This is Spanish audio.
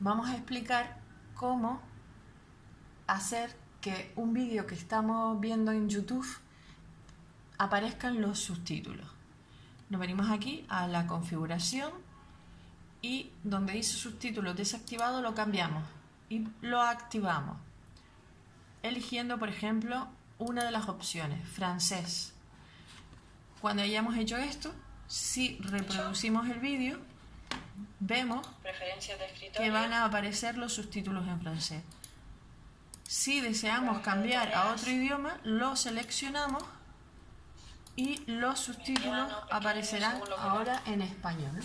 vamos a explicar cómo hacer que un vídeo que estamos viendo en YouTube aparezcan los subtítulos. Nos venimos aquí a la configuración y donde dice subtítulos desactivado lo cambiamos y lo activamos eligiendo por ejemplo una de las opciones, francés. Cuando hayamos hecho esto, si reproducimos el vídeo, vemos que van a aparecer los subtítulos en francés. Si deseamos cambiar a otro idioma, lo seleccionamos y los subtítulos aparecerán ahora en español.